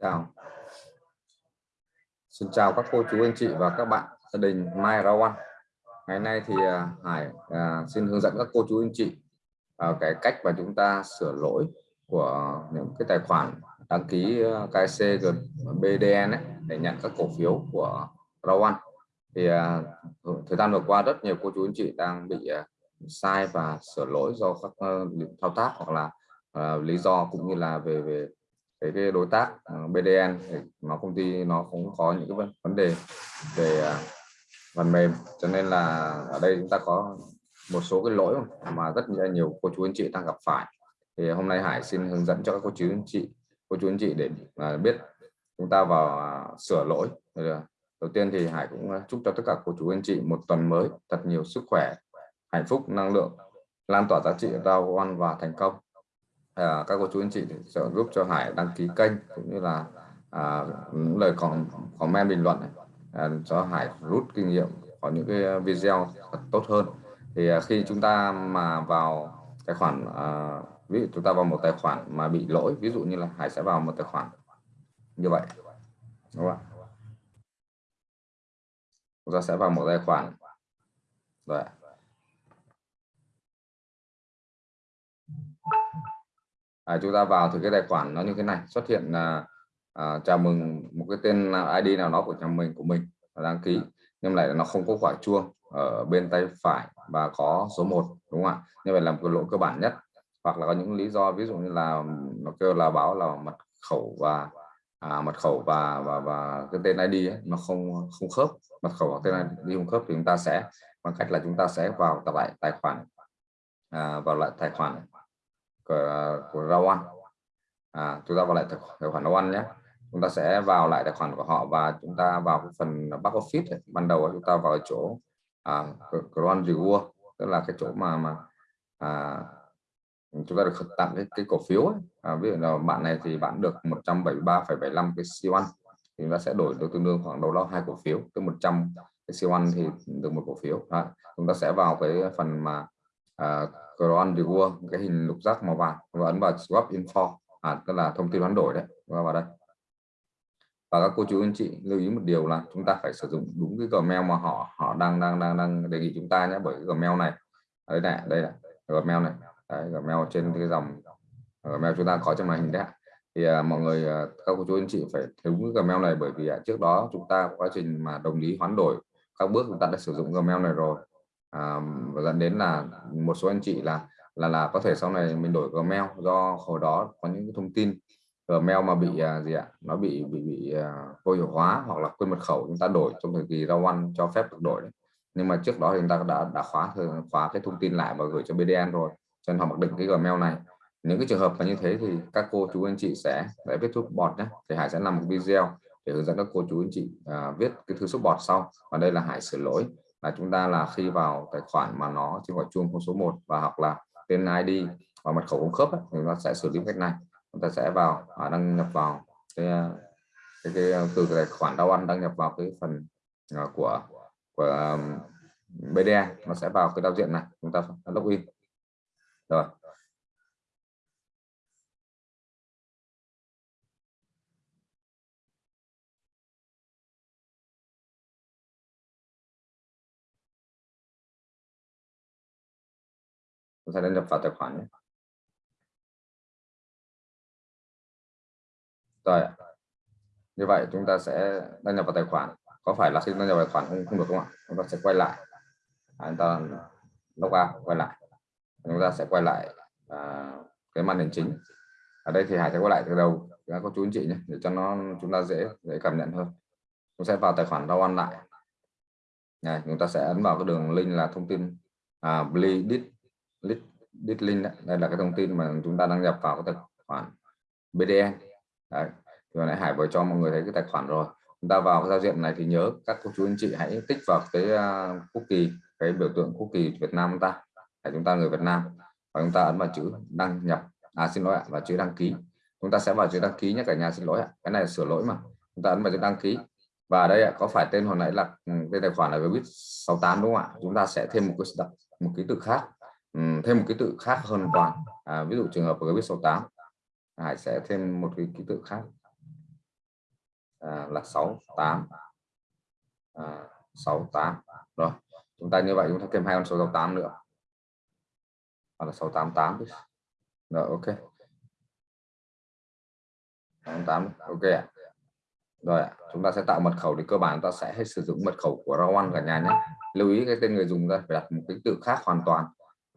chào. Xin chào các cô chú anh chị và các bạn gia đình Mai Rawan ngày nay thì à, Hải à, xin hướng dẫn các cô chú anh chị à, cái cách mà chúng ta sửa lỗi của những cái tài khoản đăng ký à, KC BDN ấy, để nhận các cổ phiếu của Rawan thì à, thời gian vừa qua rất nhiều cô chú anh chị đang bị à, sai và sửa lỗi do các uh, thao tác hoặc là uh, lý do cũng như là về về cái, cái đối tác ờ, BDN thì nó công ty nó cũng có những cái vấn đề về à, phần mềm. Cho nên là ở đây chúng ta có một số cái lỗi mà rất nhiều cô chú anh chị đang gặp phải. Thì hôm nay Hải xin hướng dẫn cho các cô chú anh chị cô chú anh chị để à, biết chúng ta vào à, sửa lỗi. Đầu tiên thì Hải cũng chúc cho tất cả cô chú anh chị một tuần mới thật nhiều sức khỏe hạnh phúc năng lượng lan tỏa giá trị giao quan và thành công à, các cô chú anh chị sẽ giúp cho Hải đăng ký kênh cũng như là à, lời còn comment bình luận này, à, cho Hải rút kinh nghiệm có những cái video thật tốt hơn. Thì à, khi chúng ta mà vào tài khoản à, ví dụ chúng ta vào một tài khoản mà bị lỗi ví dụ như là Hải sẽ vào một tài khoản như vậy đúng không ạ? Chúng ta sẽ vào một tài khoản. Rồi à, chúng ta vào thì cái tài khoản nó như thế này. Xuất hiện là à, chào mừng một cái tên ID nào đó của nhà mình của mình đăng ký. Nhưng lại nó không có quả chuông ở bên tay phải và có số 1 đúng không ạ? Như vậy là một cái lỗi cơ bản nhất. Hoặc là có những lý do ví dụ như là nó kêu là báo là mật khẩu và à, mật khẩu và và và cái tên ID ấy, nó không không khớp. Mật khẩu hoặc tên ID không khớp thì chúng ta sẽ bằng cách là chúng ta sẽ vào tập lại tài khoản à, vào lại tài khoản của, của Rawan à, chúng ta vào lại tài khoản Rawan nhé. Chúng ta sẽ vào lại tài khoản của họ và chúng ta vào cái phần back office ấy. ban đầu chúng ta vào chỗ à, Grand Reward tức là cái chỗ mà mà à, chúng ta được tặng cái, cái cổ phiếu ấy. À, ví dụ là bạn này thì bạn được 173,75 cái siêu ăn. Thì chúng ta sẽ đổi được tương đương khoảng đâu đó hai cổ phiếu. Tức 100 cái siêu ăn thì được một cổ phiếu. À, chúng ta sẽ vào cái phần mà à, Cron de Gua cái hình lục giác màu vàng và ấn vào swap info à, tức là thông tin hoán đổi đấy và vào đây. Và các cô chú anh chị lưu ý một điều là chúng ta phải sử dụng đúng cái Gmail mà họ họ đang đang đang đang đề nghị chúng ta nhé bởi cái Gmail này đây này đây là Gmail này đấy, Gmail trên cái dòng Gmail chúng ta có trong màn hình đấy thì à, mọi người à, các cô chú anh chị phải đúng cái Gmail này bởi vì à, trước đó chúng ta quá trình mà đồng ý hoán đổi các bước chúng ta đã sử dụng Gmail này rồi à, và dẫn đến là một số anh chị là là là có thể sau này mình đổi Gmail do hồi đó có những thông tin Gmail mà bị à, gì ạ nó bị bị bị à, vô hiệu hóa hoặc là quên mật khẩu chúng ta đổi trong thời kỳ ra ăn cho phép được đổi đấy. nhưng mà trước đó thì chúng ta đã đã khóa khóa cái thông tin lại và gửi cho BDN rồi cho nên họ mặc định cái Gmail này. Những cái trường hợp là như thế thì các cô chú anh chị sẽ để viết thuốc bọt nhé thì Hải sẽ làm một video để hướng dẫn các cô chú anh chị à, viết cái thư xúc bọt sau. Và đây là Hải sửa lỗi là chúng ta là khi vào tài khoản mà nó trên gọi chuông con số 1 và hoặc là tên ID và mật khẩu cung khớp ấy, thì nó sẽ xử lý cách này. Chúng ta sẽ vào à, đăng nhập vào cái, à, cái, cái à, từ tài khoản đau ăn đăng nhập vào cái phần à, của của à, um, BDA e, nó sẽ vào cái giao diện này. Chúng ta login. Rồi. Chúng ta đã nhập vào tài khoản nhé. rồi. Như vậy chúng ta sẽ đăng nhập vào tài khoản. Có phải là khi đăng nhập vào tài khoản không, không được không ạ? Chúng ta sẽ quay lại. À, chúng ta log out quay lại. Chúng ta sẽ quay lại à, cái màn hình chính. Ở đây thì hải sẽ quay lại từ đầu. Đã có chú anh chị nhé để cho nó chúng ta dễ dễ cảm nhận hơn. Chúng sẽ vào tài khoản đau ăn lại. Này chúng ta sẽ ấn vào cái đường link là thông tin à, bleed đít link đấy. đây là cái thông tin mà chúng ta đăng nhập vào cái tài khoản BDN đấy. vừa nãy Hải vừa cho mọi người thấy cái tài khoản rồi. Chúng ta vào cái giao diện này thì nhớ các cô chú anh chị hãy tích vào cái à, uh, kỳ cái biểu tượng quốc kỳ Việt Nam chúng ta để chúng ta người Việt Nam. Và chúng ta ấn vào chữ đăng nhập. À xin lỗi ạ và chữ đăng ký. Chúng ta sẽ vào chữ đăng ký nhé cả nhà xin lỗi ạ. Cái này sửa lỗi mà. Chúng ta ấn vào chữ đăng ký. Và đây ạ, có phải tên hồi nãy là ừ, cái tài khoản là Vbit 68 đúng không ạ? Chúng ta sẽ thêm một cái một ký tự khác um, thêm một ký tự khác hơn toàn. À, ví dụ trường hợp của cái biết số 8 Hải sẽ thêm một cái ký tự khác. À, là 68 à, 68 rồi chúng ta như vậy chúng ta thêm hai con số 68 nữa. Hoặc là 688 rồi ok. 68 ok ạ. Rồi chúng ta sẽ tạo mật khẩu thì cơ bản ta sẽ hết sử dụng mật khẩu của Rawan cả nhà nhé. Lưu ý cái tên người dùng ra phải đặt một cái tự khác hoàn toàn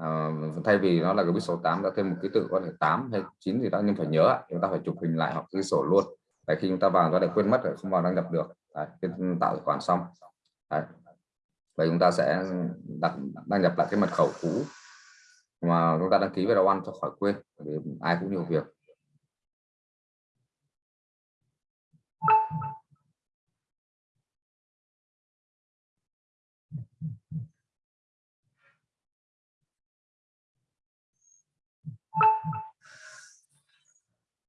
à, thay vì nó là cái số 8 đã thêm một ký tự có thể 8 hay 9 gì đó nhưng phải nhớ chúng ta phải chụp hình lại hoặc ghi sổ luôn. Để khi chúng ta vào nó để quên mất rồi không vào đăng nhập được. Đấy, tạo tài khoản xong. Đấy. vậy chúng ta sẽ đặt đăng nhập lại cái mật khẩu cũ mà chúng ta đăng ký với đầu ăn cho khỏi quên vì ai cũng nhiều việc.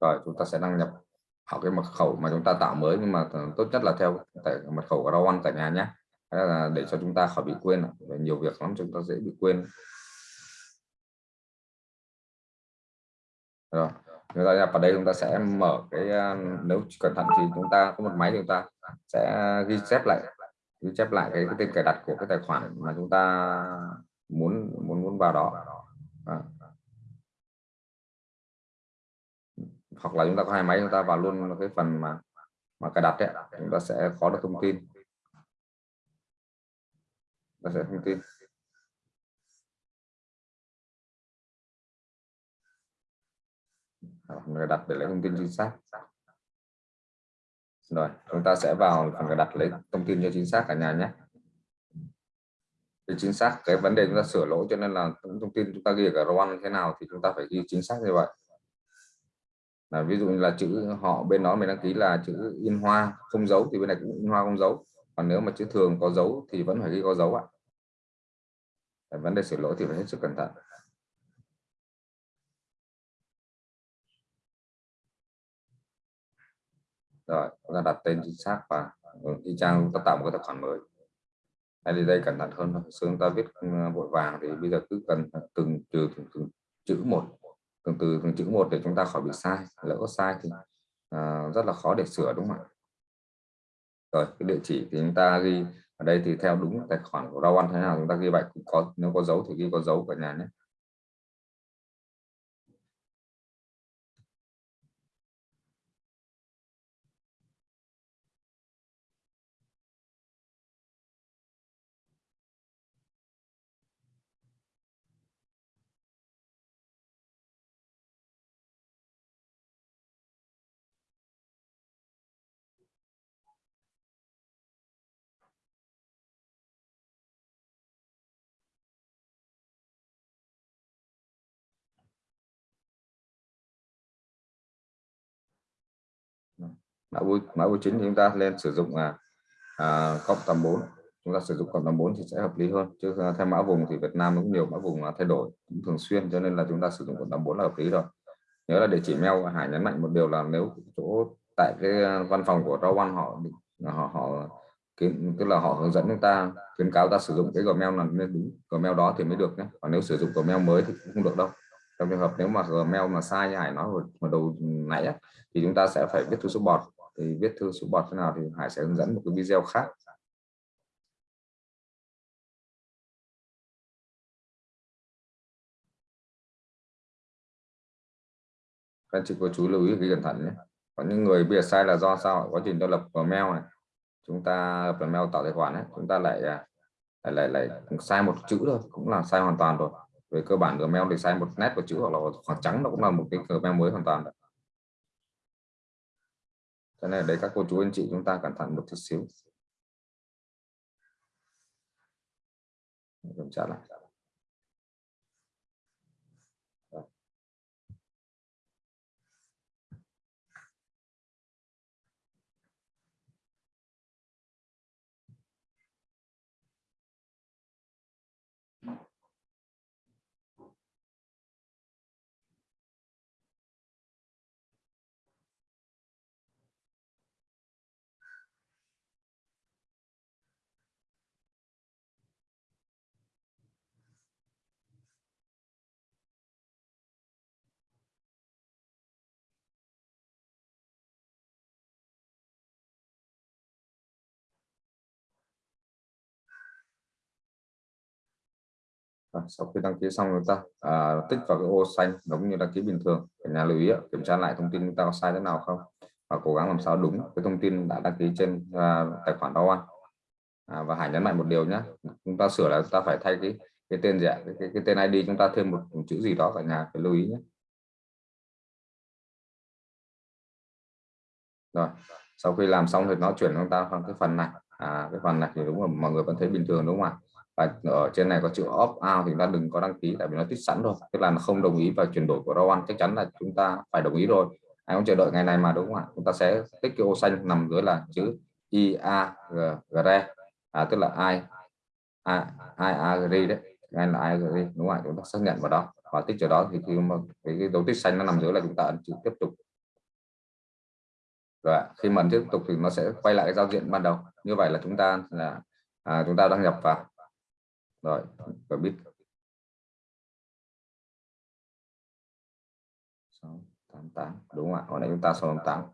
Rồi chúng ta sẽ đăng nhập học cái mật khẩu mà chúng ta tạo mới nhưng mà ờ, tốt nhất là theo tại mật khẩu của Rawan tại nhà nhé. Là để cho chúng ta khỏi bị quên nhiều việc lắm chúng ta dễ bị quên. Rồi chúng ta nhập vào đây chúng ta sẽ mở cái ờ, nếu cẩn thận thì chúng ta có một máy chúng ta sẽ ghi chép lại ghi chép lại cái, cái tên cài đặt của cái tài khoản mà chúng ta muốn muốn muốn vào đó. Hoặc là chúng ta có hai máy chúng ta vào luôn cái phần mà mà cài đặt đấy chúng ta sẽ có được thông tin. Ta sẽ thông tin. Người đặt để lấy thông tin chính xác. Rồi, chúng ta sẽ vào phần cài đặt lấy thông tin cho chính xác cả nhà nhé. Thì chính xác, cái vấn đề chúng ta sửa lỗi cho nên là thông tin chúng ta ghi ở roan thế nào thì chúng ta phải ghi chính xác như vậy là ví dụ như là chữ họ bên đó mình đăng ký là chữ in hoa không dấu thì bên này cũng in hoa không dấu. Còn nếu mà chữ thường có dấu thì vẫn phải ghi có dấu ạ. Vấn đề sửa lỗi thì phải hết sức cẩn thận. Rồi chúng ta đặt tên chính xác và ừ, y chang chúng ta tạo một cái tài khoản mới. Hay đi đây cẩn thận hơn xưa chúng ta viết ừ, vội vàng thì bây giờ cứ cần ừ, từng trừ từng, từng chữ một từng từ từng chữ một để chúng ta khỏi bị sai lỡ có sai thì à, rất là khó để sửa đúng không ạ? Rồi cái địa chỉ thì chúng ta ghi ở đây thì theo đúng tài khoản của rau ăn thế nào chúng ta ghi vậy cũng có nếu có dấu thì ghi có dấu cả nhà nhé. Mã vui mã vui chính thì chúng ta lên sử dụng là à, cộng 84 chúng ta sử dụng cộng 84 thì sẽ hợp lý hơn. Chứ à, theo mã vùng thì Việt Nam cũng nhiều mã vùng là thay đổi cũng thường xuyên cho nên là chúng ta sử dụng cộng 84 là hợp lý rồi. Nhớ là địa chỉ mail Hải nhấn mạnh một điều là nếu chỗ tại cái à, văn phòng của Rau One họ à, họ họ kiến tức là họ hướng dẫn chúng ta khuyến cáo ta sử dụng cái Gmail là nên đúng Gmail đó thì mới được nhé. Còn nếu sử dụng Gmail mới thì cũng không được đâu. Trong trường hợp nếu mà Gmail mà sai như Hải nói hồi, hồi đầu nãy thì chúng ta sẽ phải viết thư số bọt thì viết thư số bọt thế nào thì Hải sẽ hướng dẫn một cái video khác. Các chị cô chú lưu ý cái cẩn thận nhé. Có những người bây giờ sai là do sao? Quá trình tôi lập mail này. Chúng ta lập mail tạo tài khoản ấy, chúng ta lại à, lại lại lại sai một chữ thôi, cũng là sai hoàn toàn rồi. Về cơ bản Gmail thì sai một nét của chữ hoặc là khoảng trắng, nó cũng là một cái Gmail mới hoàn toàn. đấy cái này đấy các cô chú anh chị chúng ta cẩn thận một chút xíu. Kiểm tra lại. Rồi, sau khi đăng ký xong chúng ta à, tích vào cái ô xanh giống như đăng ký bình thường. Cả nhà lưu ý kiểm tra lại thông tin chúng ta có sai thế nào không? Và cố gắng làm sao đúng cái thông tin đã đăng ký trên à, tài khoản đó ăn à, và hãy nhấn mạnh một điều nhé chúng ta sửa là chúng ta phải thay cái cái tên gì ạ? Cái, cái, cái tên ID chúng ta thêm một, một chữ gì đó cả nhà phải lưu ý nhé rồi sau khi làm xong thì nó chuyển chúng ta sang cái phần này. À, cái phần này thì đúng là mọi người vẫn thấy bình thường đúng không ạ? Và ở trên này có chữ opt out thì chúng ta đừng có đăng ký tại vì nó tích sẵn rồi. Tức là nó không đồng ý và chuyển đổi của Rowan chắc chắn là chúng ta phải đồng ý rồi. Ai cũng chờ đợi ngày này mà đúng không ạ? Chúng ta sẽ tích cái ô xanh nằm dưới là chữ I A IAGRE à, tức là ai ai R đấy. Ngay là ai agree đúng không ạ? Chúng ta xác nhận vào đó. Và tích chỗ đó thì khi mà cái, cái dấu tích xanh nó nằm dưới là chúng ta ấn chữ tiếp tục. Rồi khi mà tiếp tục thì nó sẽ quay lại cái giao diện ban đầu. Như vậy là chúng ta là à, chúng ta đăng nhập vào rồi và biết. Tám tám. Đúng không ạ? Hồi nãy chúng ta sáu tám.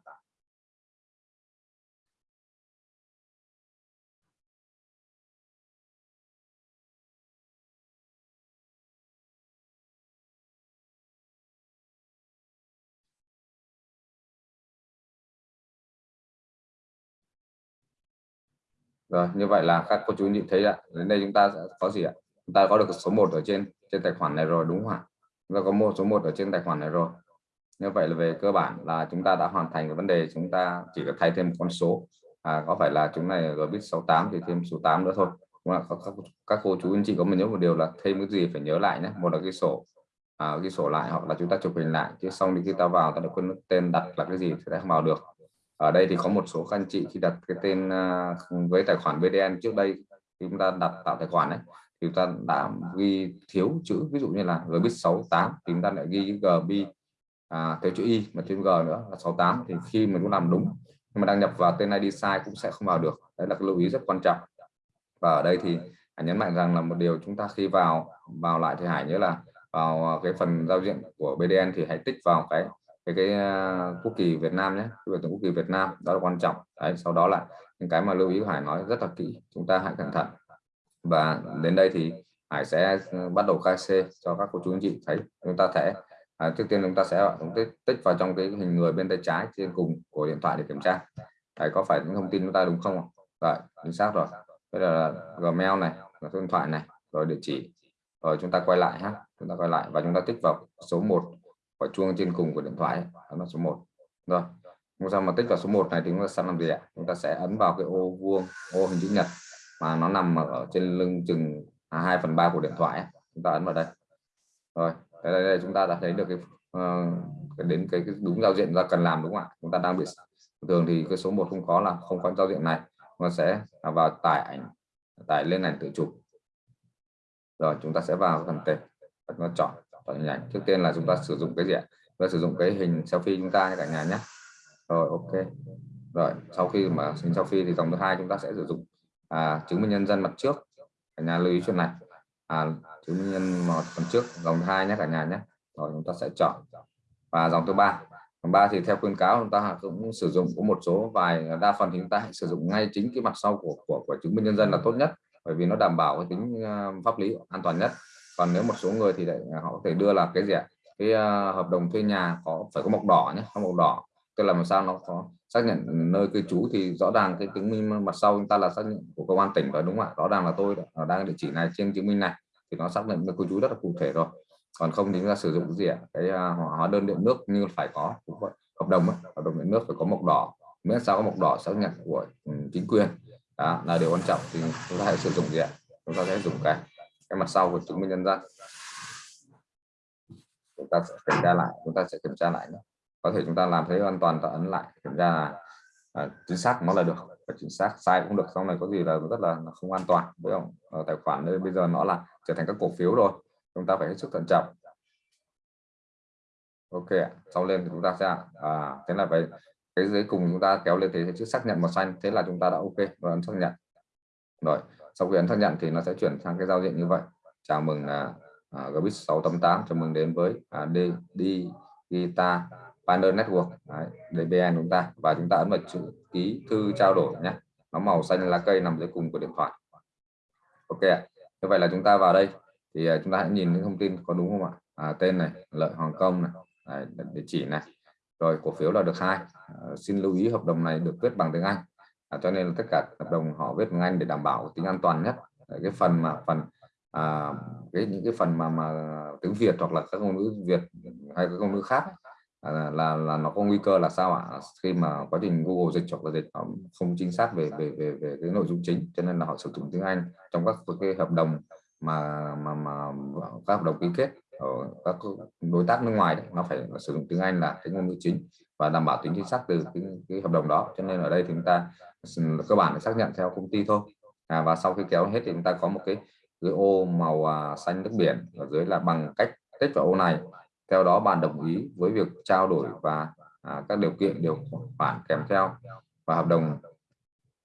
Rồi như vậy là các cô chú nhìn thấy ạ. Đến đây chúng ta sẽ có gì ạ? Chúng ta có được số 1 ở trên trên tài khoản này rồi đúng không ạ? Chúng ta có một số 1 ở trên tài khoản này rồi. Như vậy là về cơ bản là chúng ta đã hoàn thành cái vấn đề chúng ta chỉ cần thay thêm một con số. À, có phải là chúng này rồi biết 68 thì thêm số 8 nữa thôi. Đúng không? các, các cô chú anh chị có mình nhớ một điều là thêm cái gì phải nhớ lại nhé. Một là cái sổ à, cái sổ lại hoặc là chúng ta chụp hình lại. Chứ xong thì khi ta vào ta được quên tên đặt là cái gì thì sẽ không vào được ở đây thì có một số các anh chị khi đặt cái tên à, với tài khoản BDN trước đây chúng ta đặt tạo tài khoản đấy, thì chúng ta đã ghi thiếu chữ ví dụ như là gbit 68 thì chúng ta lại ghi gb à, theo chữ y mà thêm g nữa là 68 thì khi mình cũng làm đúng nhưng mà đăng nhập vào tên ID sai cũng sẽ không vào được. Đấy là cái lưu ý rất quan trọng. Và ở đây thì hãy nhấn mạnh rằng là một điều chúng ta khi vào vào lại thì hãy nhớ là vào à, cái phần giao diện của BDN thì hãy tích vào cái cái cái à, quốc kỳ Việt Nam nhé cái biểu tượng quốc kỳ Việt Nam đó là quan trọng. Đấy sau đó là những cái mà lưu ý Hải nói rất là kỹ chúng ta hãy cẩn thận. Và đến đây thì Hải sẽ ừ, bắt đầu khai C cho các cô chú anh chị thấy. Chúng ta sẽ à, trước tiên chúng ta sẽ chúng tích, tích vào trong cái hình người bên tay trái trên cùng của điện thoại để kiểm tra. Đấy có phải những thông tin chúng ta đúng không rồi chính xác rồi. Bây giờ là Gmail này là số điện thoại này rồi địa chỉ. Rồi chúng ta quay lại ha chúng ta quay lại và chúng ta tích vào số 1 quả chuông trên cùng của điện thoại nó số 1 rồi chúng ta mà tích vào số 1 này thì chúng ta sẽ làm gì ạ? Chúng ta sẽ ấn vào cái ô vuông ô hình chữ nhật mà nó nằm ở trên lưng chừng à, 2 phần 3 của điện thoại chúng ta ấn vào đây. Rồi đây, đây, đây chúng ta đã thấy được cái, uh, đến cái, cái đúng giao diện ra cần làm đúng không ạ? Chúng ta đang bị thường thì cái số 1 không có là không có giao diện này. Nó sẽ vào tải ảnh tải lên ảnh tự chụp rồi chúng ta sẽ vào phần tệp ta chọn chọn hình ảnh trước tiên là chúng ta sử dụng cái gì ạ? Và sử dụng cái hình selfie chúng ta cả nhà nhé. Rồi ok. Rồi sau khi mà hình selfie thì dòng thứ hai chúng ta sẽ sử dụng à, chứng minh nhân dân mặt trước. Cả nhà lưu ý chuyện này. À, chứng minh nhân một phần trước dòng thứ hai nhé cả nhà nhé. Rồi chúng ta sẽ chọn. Và dòng thứ ba. Dòng ba thì theo khuyên cáo chúng ta cũng sử dụng có một số vài đa phần thì chúng ta hãy sử dụng ngay chính cái mặt sau của của, của chứng minh nhân dân là tốt nhất. Bởi vì nó đảm bảo cái tính à, pháp lý an toàn nhất còn nếu một số người thì lại à, họ có thể đưa là cái gì ạ? Cái uh, hợp đồng thuê nhà có phải có mộc đỏ nhé không mộc đỏ. Tức là làm sao nó có xác nhận nơi cư trú thì rõ ràng cái chứng minh mặt sau chúng ta là xác nhận của công an tỉnh rồi đúng không ạ? Rõ ràng là tôi ở à, đang địa chỉ này trên chứng minh này thì nó xác nhận nơi cư trú rất là cụ thể rồi. Còn không thì chúng ta sử dụng gì ạ? Cái uh, hóa đơn điện nước như phải có hợp đồng ấy. hợp đồng điện nước phải có mộc đỏ. Miễn sao có mộc đỏ xác nhận của ừ, chính quyền. Đó là điều quan trọng thì chúng ta hãy sử dụng gì ạ? Chúng ta sẽ dùng cái cái mặt sau của chứng minh nhân dân chúng ta sẽ kiểm tra lại chúng ta sẽ kiểm tra lại nữa có thể chúng ta làm thấy an toàn ta ấn lại kiểm tra là à, chính xác nó là được và chính xác sai cũng được. Sau này có gì là rất là không an toàn với không? Ở tài khoản đây bây giờ nó là trở thành các cổ phiếu rồi chúng ta phải hết sức thận trọng. Ok sau lên thì chúng ta sẽ à, thế là vậy cái dưới cùng chúng ta kéo lên thế chữ xác nhận màu xanh thế là chúng ta đã ok và ấn xác nhận. Rồi sau khi ấn xác nhận thì nó sẽ chuyển sang cái giao diện như vậy. Chào mừng là uh, Gbit 688 chào mừng đến với à, D, D Guitar Partner Network. Đấy, DBN chúng ta. Và chúng ta ấn vào chữ ký thư trao đổi nhé. Nó màu xanh lá cây nằm dưới cùng của điện thoại. Ok như vậy là chúng ta vào đây. Thì à, chúng ta hãy nhìn những thông tin có đúng không ạ? À, tên này lợi Hồng Kông này. Đấy, địa chỉ này. Rồi cổ phiếu là được hai. À, xin lưu ý hợp đồng này được viết bằng tiếng Anh à, cho nên là tất cả hợp đồng họ viết bằng Anh để đảm bảo tính an toàn nhất. Cái phần mà phần à, cái những cái phần mà mà tiếng Việt hoặc là các ngôn ngữ Việt hay các ngôn ngữ khác à, là là nó có nguy cơ là sao ạ? Khi mà quá trình Google dịch hoặc là dịch không chính xác về về về về cái nội dung chính cho nên là họ sử dụng tiếng Anh trong các cái hợp đồng mà mà mà các hợp đồng ký kết. Ờ, các đối tác nước ngoài đấy, nó phải sử dụng tiếng Anh là cái ngôn ngữ chính và đảm bảo tính chính xác từ cái, cái hợp đồng đó. Cho nên ở đây thì chúng ta cơ bản là xác nhận theo công ty thôi. À, và sau khi kéo hết thì chúng ta có một cái cái ô màu à, xanh nước biển ở dưới là bằng cách tích vào ô này. Theo đó bạn đồng ý với việc trao đổi và à, các điều kiện điều khoản kèm theo và hợp đồng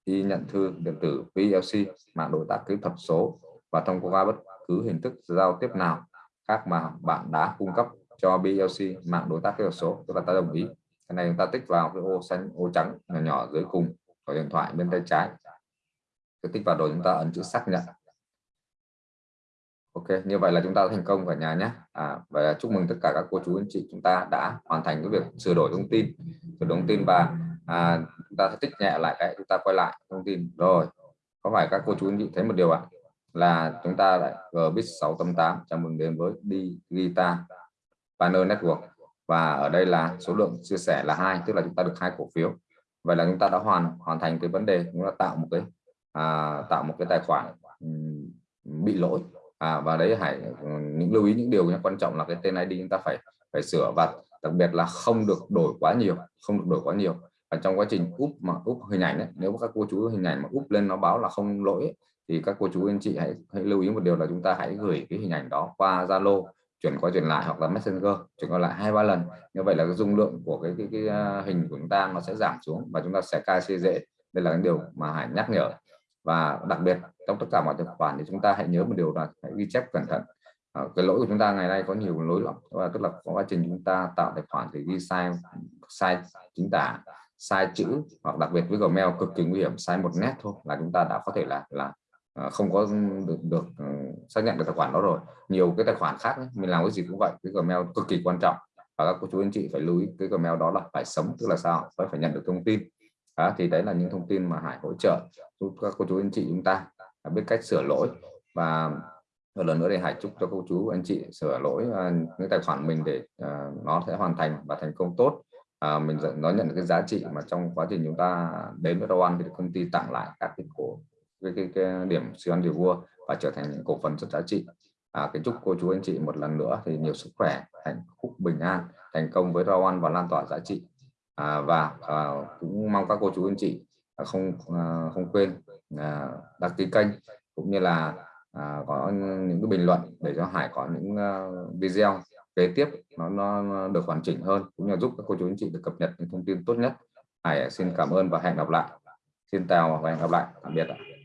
đi nhận thư điện tử VLC mạng đối tác kỹ thuật số và thông qua bất cứ hình thức giao tiếp nào khác mà bạn đã cung cấp cho BLC mạng đối tác kỹ thuật số tức là ta đồng ý. Cái này chúng ta tích vào cái ô xanh ô trắng nhỏ nhỏ dưới cùng của điện thoại bên tay trái. Cái tích vào rồi chúng ta ấn chữ xác nhận. Ok như vậy là chúng ta thành công cả nhà nhé. À, và chúc mừng tất cả các cô chú anh chị chúng ta đã hoàn thành cái việc sửa đổi thông tin. Sửa đổi thông tin và à, chúng ta sẽ tích nhẹ lại cái chúng ta quay lại thông tin. Rồi có phải các cô chú anh chị thấy một điều ạ? à? Là chúng ta lại GBIT 688 chào mừng đến với Digital Panel Network. Và ở đây là số lượng chia sẻ là hai tức là chúng ta được hai cổ phiếu. Vậy là chúng ta đã hoàn hoàn thành cái vấn đề chúng ta tạo một cái à, tạo một cái tài khoản um, bị lỗi. À, và đấy hãy những lưu ý những điều quan trọng là cái tên ID chúng ta phải phải sửa. Và đặc biệt là không được đổi quá nhiều không được đổi quá nhiều. Và trong quá trình úp mà úp hình ảnh ấy, nếu các cô chú hình ảnh mà úp lên nó báo là không lỗi ấy, thì các cô chú anh chị hãy, hãy lưu ý một điều là chúng ta hãy gửi cái hình ảnh đó qua Zalo chuyển qua chuyển lại hoặc là Messenger chuyển qua lại hai ba lần. Như vậy là cái dung lượng của cái, cái, cái, à, hình của chúng ta nó sẽ giảm xuống và chúng ta sẽ cai dễ. Đây là cái điều mà Hải nhắc nhở. Và đặc biệt trong tất cả mọi tài khoản thì chúng ta hãy nhớ một điều là hãy ghi chép cẩn thận. À, cái lỗi của chúng ta ngày nay có nhiều lỗi lắm và tức là quá trình chúng ta tạo tài khoản thì ghi sai sai chính tả sai chữ hoặc đặc biệt với Gmail cực kỳ nguy hiểm sai một nét thôi là chúng ta đã có thể là là Ờ, không có được được ờ, xác nhận được tài khoản đó rồi. Nhiều cái tài khoản khác ấy, mình làm cái gì cũng vậy cái Gmail cực kỳ quan trọng. Và các cô chú anh chị phải lưu ý cái Gmail đó là phải sống tức là sao? Phải phải nhận được thông tin. Đó, thì đấy là những thông tin mà Hải hỗ trợ giúp các cô chú anh chị chúng ta à, biết cách sửa lỗi. Và một lần nữa thì Hải chúc cho cô chú anh chị sửa lỗi uh, những tài khoản mình để uh, nó sẽ hoàn thành và thành công tốt. Uh, mình nó nhận được cái giá trị mà trong quá trình chúng ta đến với Rowan thì công ty tặng lại các cái cổ cái, cái, cái điểm siêu ăn điều vua và trở thành những cổ phần rất giá trị. À, cái chúc cô chú anh chị một lần nữa thì nhiều sức khỏe hạnh phúc bình an thành công với Rowan và lan tỏa giá trị. À, và à, cũng mong các cô chú anh chị à, không à, không quên à, đăng ký kênh cũng như là à, có những cái bình luận để cho Hải có những uh, video kế tiếp nó, nó được hoàn chỉnh hơn cũng như giúp các cô chú anh chị được cập nhật những thông tin tốt nhất. Hải xin cảm ơn và hẹn gặp lại. Xin chào và hẹn gặp lại. Tạm biệt ạ.